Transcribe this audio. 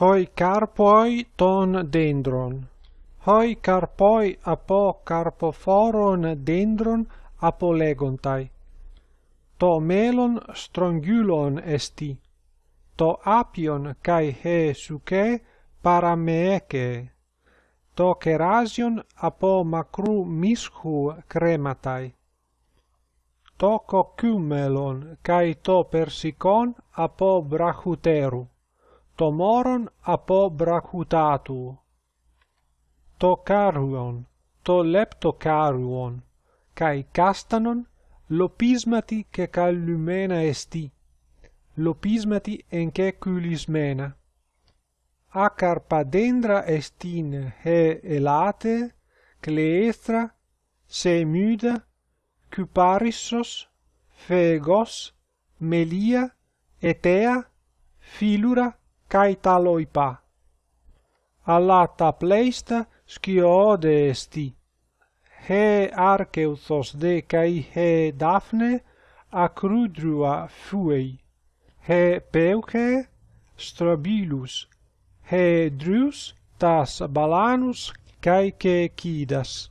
hoi carpoi ton dendron. Hoi carpoi apo carpoforon dendron apolegontai. To melon strongulon esti. To apion kai he suke parameke. To kerasion apo macru mishu crematai to cocumelon kai to persicon apo brachuteru tomoron apo brachutatu To caruon, to leptocaruon, kai castanon lopismati ke callumena esti, lopismati en enche culismena. Acarpadendra estin he elate, cleestra, semida, cuparissos, fegos, melia, etea, filura, kai taloipa. Allata pleista sciode esti. He archeuthos de kai he daphne acrudrua fuei. He peuche strabilus. He drus tas balanus kai ke kidas.